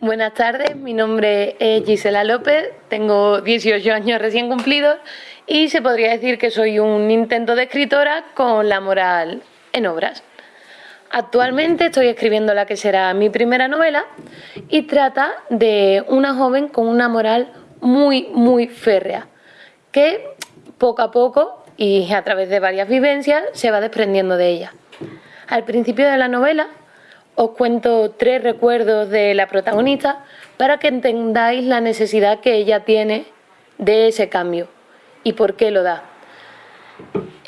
Buenas tardes, mi nombre es Gisela López, tengo 18 años recién cumplidos y se podría decir que soy un intento de escritora con la moral en obras. Actualmente estoy escribiendo la que será mi primera novela y trata de una joven con una moral muy, muy férrea, que poco a poco y a través de varias vivencias se va desprendiendo de ella. Al principio de la novela os cuento tres recuerdos de la protagonista para que entendáis la necesidad que ella tiene de ese cambio y por qué lo da.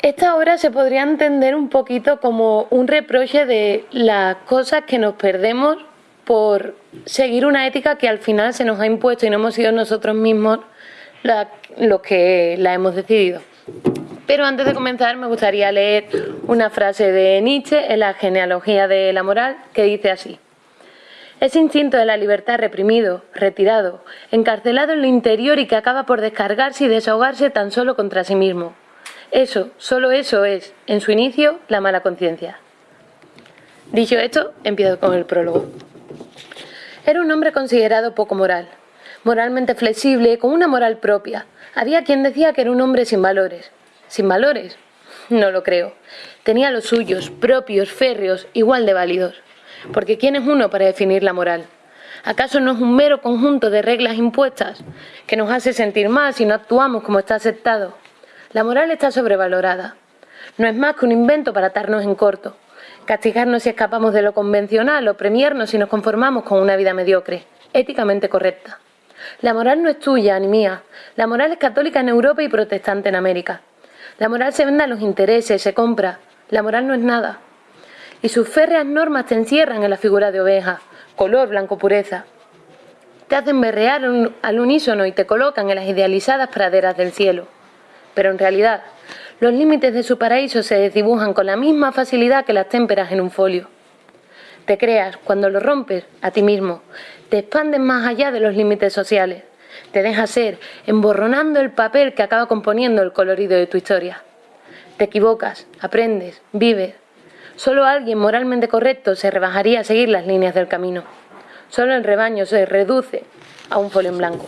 Esta obra se podría entender un poquito como un reproche de las cosas que nos perdemos por seguir una ética que al final se nos ha impuesto y no hemos sido nosotros mismos los que la hemos decidido. Pero antes de comenzar me gustaría leer una frase de Nietzsche en la genealogía de la moral que dice así. Ese instinto de la libertad reprimido, retirado, encarcelado en lo interior y que acaba por descargarse y desahogarse tan solo contra sí mismo. Eso, solo eso es, en su inicio, la mala conciencia. Dicho esto, empiezo con el prólogo. Era un hombre considerado poco moral, moralmente flexible, con una moral propia. Había quien decía que era un hombre sin valores, sin valores. No lo creo. Tenía los suyos, propios, férreos, igual de válidos. Porque ¿quién es uno para definir la moral? ¿Acaso no es un mero conjunto de reglas impuestas que nos hace sentir mal si no actuamos como está aceptado? La moral está sobrevalorada. No es más que un invento para atarnos en corto, castigarnos si escapamos de lo convencional o premiarnos si nos conformamos con una vida mediocre, éticamente correcta. La moral no es tuya ni mía. La moral es católica en Europa y protestante en América. La moral se vende a los intereses, se compra. La moral no es nada. Y sus férreas normas te encierran en la figura de oveja, color, blanco, pureza. Te hacen berrear al unísono y te colocan en las idealizadas praderas del cielo. Pero en realidad, los límites de su paraíso se desdibujan con la misma facilidad que las témperas en un folio. Te creas, cuando lo rompes, a ti mismo. Te expandes más allá de los límites sociales te deja ser, emborronando el papel que acaba componiendo el colorido de tu historia. Te equivocas, aprendes, vives. Solo alguien moralmente correcto se rebajaría a seguir las líneas del camino. Solo el rebaño se reduce a un folio blanco.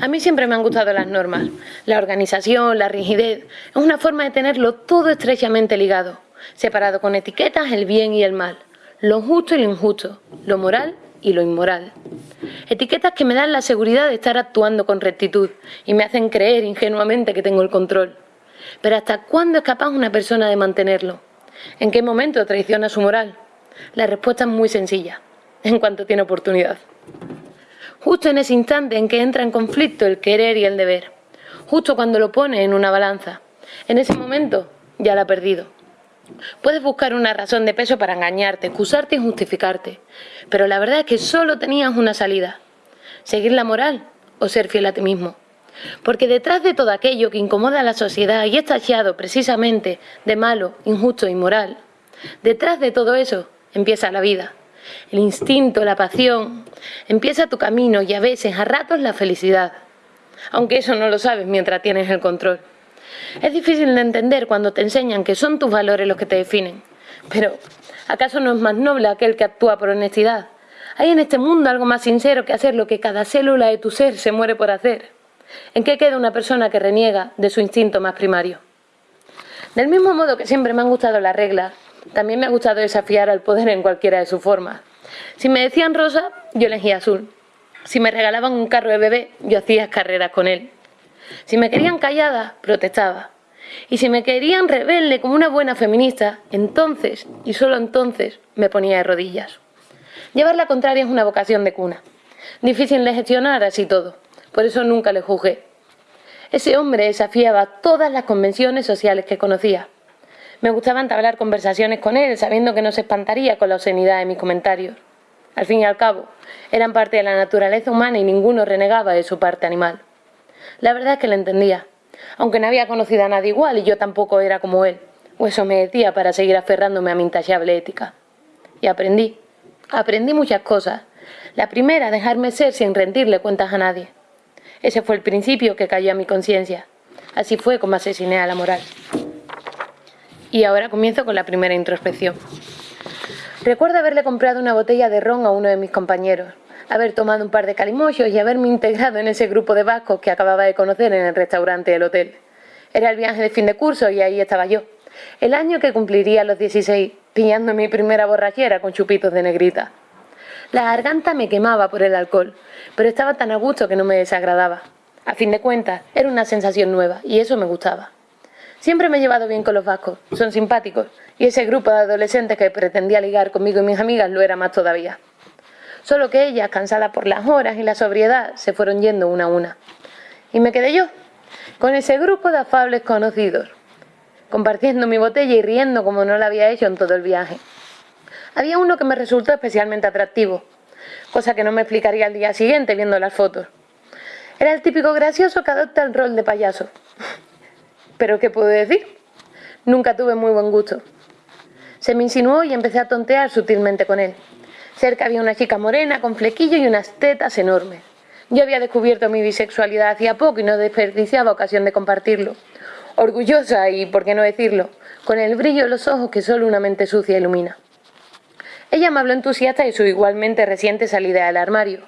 A mí siempre me han gustado las normas. La organización, la rigidez, es una forma de tenerlo todo estrechamente ligado, separado con etiquetas el bien y el mal, lo justo y lo injusto, lo moral y lo inmoral. Etiquetas que me dan la seguridad de estar actuando con rectitud y me hacen creer ingenuamente que tengo el control. Pero ¿hasta cuándo es capaz una persona de mantenerlo? ¿En qué momento traiciona su moral? La respuesta es muy sencilla, en cuanto tiene oportunidad. Justo en ese instante en que entra en conflicto el querer y el deber. Justo cuando lo pone en una balanza. En ese momento ya la ha perdido. Puedes buscar una razón de peso para engañarte, excusarte y justificarte, pero la verdad es que solo tenías una salida, seguir la moral o ser fiel a ti mismo. Porque detrás de todo aquello que incomoda a la sociedad y es tachado precisamente de malo, injusto inmoral, detrás de todo eso empieza la vida. El instinto, la pasión, empieza tu camino y a veces, a ratos, la felicidad. Aunque eso no lo sabes mientras tienes el control. Es difícil de entender cuando te enseñan que son tus valores los que te definen. Pero, ¿acaso no es más noble aquel que actúa por honestidad? ¿Hay en este mundo algo más sincero que hacer lo que cada célula de tu ser se muere por hacer? ¿En qué queda una persona que reniega de su instinto más primario? Del mismo modo que siempre me han gustado las reglas, también me ha gustado desafiar al poder en cualquiera de sus formas. Si me decían rosa, yo elegía azul. Si me regalaban un carro de bebé, yo hacía carreras con él. Si me querían callada, protestaba. Y si me querían rebelde como una buena feminista, entonces, y solo entonces, me ponía de rodillas. Llevar la contraria es una vocación de cuna. Difícil de gestionar así todo. Por eso nunca le juzgué. Ese hombre desafiaba todas las convenciones sociales que conocía. Me gustaba entablar conversaciones con él, sabiendo que no se espantaría con la obscenidad de mis comentarios. Al fin y al cabo, eran parte de la naturaleza humana y ninguno renegaba de su parte animal. La verdad es que le entendía, aunque no había conocido a nadie igual y yo tampoco era como él, o eso me decía para seguir aferrándome a mi intachable ética. Y aprendí, aprendí muchas cosas. La primera, dejarme ser sin rendirle cuentas a nadie. Ese fue el principio que cayó a mi conciencia. Así fue como asesiné a la moral. Y ahora comienzo con la primera introspección. Recuerdo haberle comprado una botella de ron a uno de mis compañeros, haber tomado un par de calimochos y haberme integrado en ese grupo de vascos que acababa de conocer en el restaurante del hotel. Era el viaje de fin de curso y ahí estaba yo. El año que cumpliría los 16, pillando mi primera borrachera con chupitos de negrita. La garganta me quemaba por el alcohol, pero estaba tan a gusto que no me desagradaba. A fin de cuentas, era una sensación nueva y eso me gustaba. Siempre me he llevado bien con los vascos, son simpáticos, y ese grupo de adolescentes que pretendía ligar conmigo y mis amigas lo era más todavía. Solo que ellas, cansadas por las horas y la sobriedad, se fueron yendo una a una. Y me quedé yo, con ese grupo de afables conocidos, compartiendo mi botella y riendo como no lo había hecho en todo el viaje. Había uno que me resultó especialmente atractivo, cosa que no me explicaría al día siguiente viendo las fotos. Era el típico gracioso que adopta el rol de payaso. Pero ¿qué puedo decir? Nunca tuve muy buen gusto. Se me insinuó y empecé a tontear sutilmente con él. Cerca había una chica morena con flequillo y unas tetas enormes. Yo había descubierto mi bisexualidad hacía poco y no desperdiciaba ocasión de compartirlo. Orgullosa y, por qué no decirlo, con el brillo de los ojos que solo una mente sucia ilumina. Ella me habló entusiasta de su igualmente reciente salida del armario,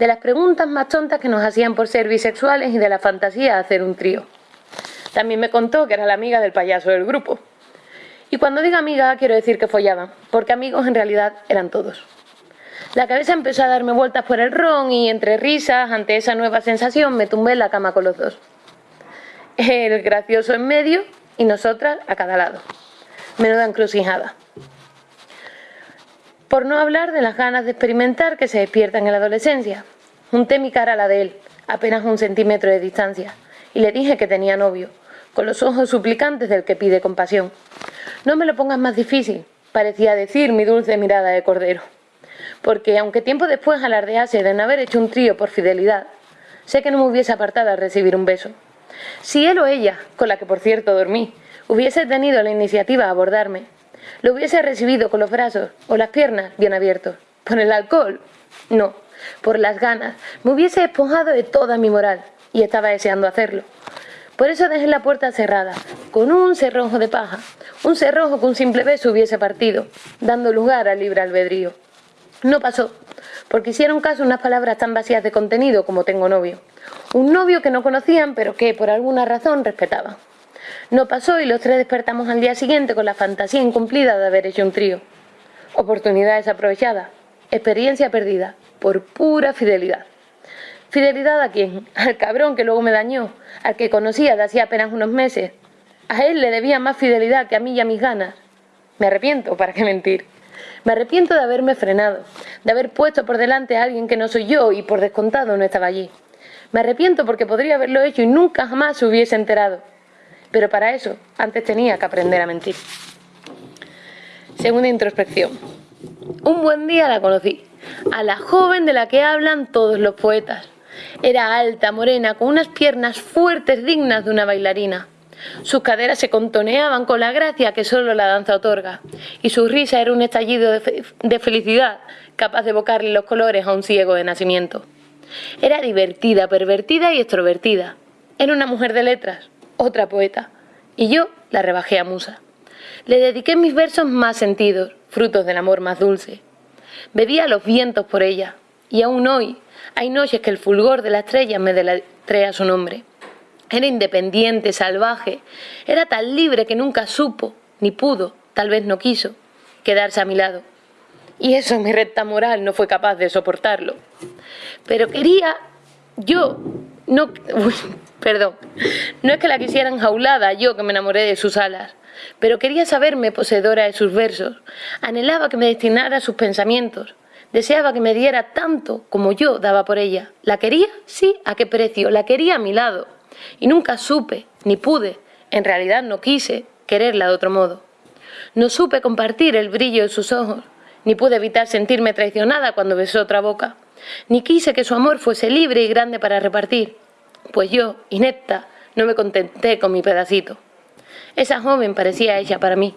de las preguntas más tontas que nos hacían por ser bisexuales y de la fantasía de hacer un trío. También me contó que era la amiga del payaso del grupo. Y cuando digo amiga quiero decir que follaban, porque amigos en realidad eran todos. La cabeza empezó a darme vueltas por el ron y entre risas, ante esa nueva sensación, me tumbé en la cama con los dos. El gracioso en medio y nosotras a cada lado. Menuda encrucijada. Por no hablar de las ganas de experimentar que se despiertan en la adolescencia. Junté mi cara a la de él, apenas un centímetro de distancia, y le dije que tenía novio, con los ojos suplicantes del que pide compasión. No me lo pongas más difícil, parecía decir mi dulce mirada de cordero porque aunque tiempo después alardease de no haber hecho un trío por fidelidad, sé que no me hubiese apartado al recibir un beso. Si él o ella, con la que por cierto dormí, hubiese tenido la iniciativa a abordarme, lo hubiese recibido con los brazos o las piernas bien abiertos. ¿Por el alcohol? No, por las ganas. Me hubiese despojado de toda mi moral y estaba deseando hacerlo. Por eso dejé la puerta cerrada, con un cerrojo de paja, un cerrojo que un simple beso hubiese partido, dando lugar al libre albedrío. No pasó, porque hicieron caso unas palabras tan vacías de contenido como tengo novio. Un novio que no conocían, pero que por alguna razón respetaban. No pasó y los tres despertamos al día siguiente con la fantasía incumplida de haber hecho un trío. Oportunidad desaprovechada, experiencia perdida, por pura fidelidad. ¿Fidelidad a quién? Al cabrón que luego me dañó, al que conocía de hacía apenas unos meses. A él le debía más fidelidad que a mí y a mis ganas. Me arrepiento, ¿para qué mentir? Me arrepiento de haberme frenado, de haber puesto por delante a alguien que no soy yo y por descontado no estaba allí. Me arrepiento porque podría haberlo hecho y nunca jamás se hubiese enterado. Pero para eso, antes tenía que aprender a mentir. Segunda introspección. Un buen día la conocí, a la joven de la que hablan todos los poetas. Era alta, morena, con unas piernas fuertes dignas de una bailarina. Sus caderas se contoneaban con la gracia que solo la danza otorga, y su risa era un estallido de, felicidad capaz de evocarle los colores a un ciego de nacimiento. Era divertida, pervertida y extrovertida. Era una mujer de letras, otra poeta, y yo la rebajé a musa. Le dediqué mis versos más sentidos, frutos del amor más dulce. Bebía los vientos por ella, y aún hoy hay noches que el fulgor de la estrella me deletrea su nombre. Era independiente, salvaje, era tan libre que nunca supo, ni pudo, tal vez no quiso, quedarse a mi lado. Y eso mi recta moral no fue capaz de soportarlo. Pero quería, yo, no, perdón, no es que la quisiera enjaulada, yo que me enamoré de sus alas, pero quería saberme poseedora de sus versos, anhelaba que me destinara sus pensamientos, deseaba que me diera tanto como yo daba por ella. ¿La quería? Sí, ¿a qué precio? La quería a mi lado. Y nunca supe, ni pude, en realidad no quise, quererla de otro modo. No supe compartir el brillo de sus ojos, ni pude evitar sentirme traicionada cuando besó otra boca, ni quise que su amor fuese libre y grande para repartir, pues yo, inepta, no me contenté con mi pedacito. Esa joven parecía ella para mí,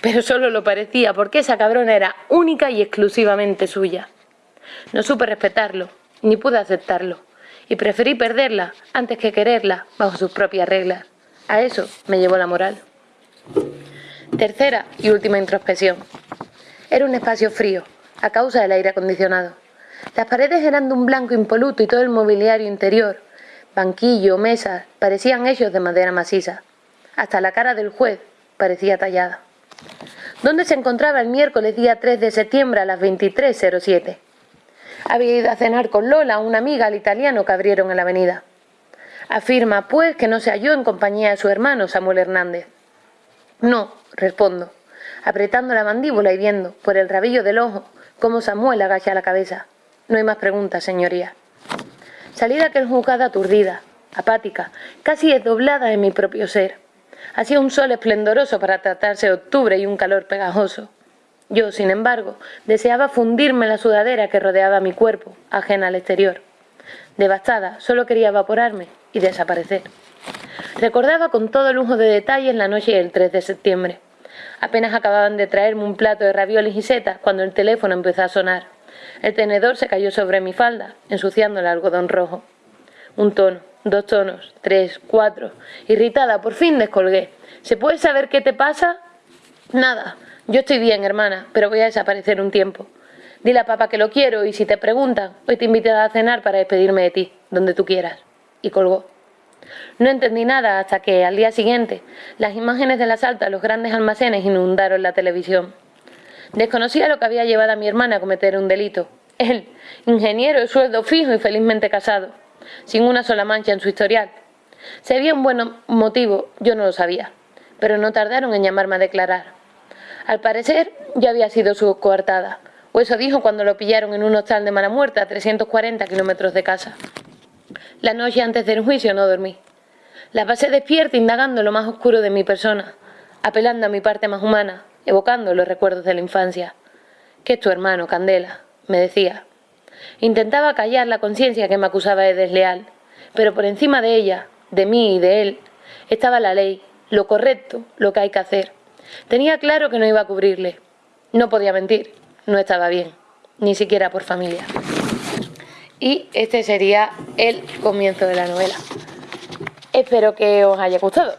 pero solo lo parecía porque esa cabrona era única y exclusivamente suya. No supe respetarlo, ni pude aceptarlo y preferí perderla antes que quererla bajo sus propias reglas. A eso me llevó la moral. Tercera y última introspección. Era un espacio frío, a causa del aire acondicionado. Las paredes eran de un blanco impoluto y todo el mobiliario interior, banquillo, mesas, parecían hechos de madera maciza. Hasta la cara del juez parecía tallada. ¿Dónde se encontraba el miércoles día 3 de septiembre a las 23.07? Había ido a cenar con Lola, una amiga al italiano que abrieron en la avenida. Afirma, pues, que no se halló en compañía de su hermano Samuel Hernández. No, respondo, apretando la mandíbula y viendo, por el rabillo del ojo, cómo Samuel agacha la cabeza. No hay más preguntas, señoría. Salí de aquel juzgado aturdida, apática, casi desdoblada en mi propio ser. Hacía un sol esplendoroso para tratarse de octubre y un calor pegajoso. Yo, sin embargo, deseaba fundirme la sudadera que rodeaba mi cuerpo, ajena al exterior. Devastada, solo quería evaporarme y desaparecer. Recordaba con todo lujo de detalles la noche del 3 de septiembre. Apenas acababan de traerme un plato de ravioles y setas cuando el teléfono empezó a sonar. El tenedor se cayó sobre mi falda, ensuciando el algodón rojo. Un tono, dos tonos, tres, cuatro. Irritada, por fin descolgué. ¿Se puede saber qué te pasa? Nada. Yo estoy bien, hermana, pero voy a desaparecer un tiempo. Dile a papá que lo quiero y si te preguntan, hoy te invito a cenar para despedirme de ti, donde tú quieras. Y colgó. No entendí nada hasta que, al día siguiente, las imágenes del asalto a los grandes almacenes inundaron la televisión. Desconocía lo que había llevado a mi hermana a cometer un delito. Él, ingeniero de sueldo fijo y felizmente casado, sin una sola mancha en su historial. Si había un buen motivo, yo no lo sabía, pero no tardaron en llamarme a declarar. Al parecer, yo había sido su coartada, o eso dijo cuando lo pillaron en un hostal de mala muerte a 340 kilómetros de casa. La noche antes del juicio no dormí. La pasé despierta indagando lo más oscuro de mi persona, apelando a mi parte más humana, evocando los recuerdos de la infancia. ¿Qué es tu hermano, Candela? me decía. Intentaba callar la conciencia que me acusaba de desleal, pero por encima de ella, de mí y de él, estaba la ley, lo correcto, lo que hay que hacer. Tenía claro que no iba a cubrirle. No podía mentir, no estaba bien, ni siquiera por familia. Y este sería el comienzo de la novela. Espero que os haya gustado.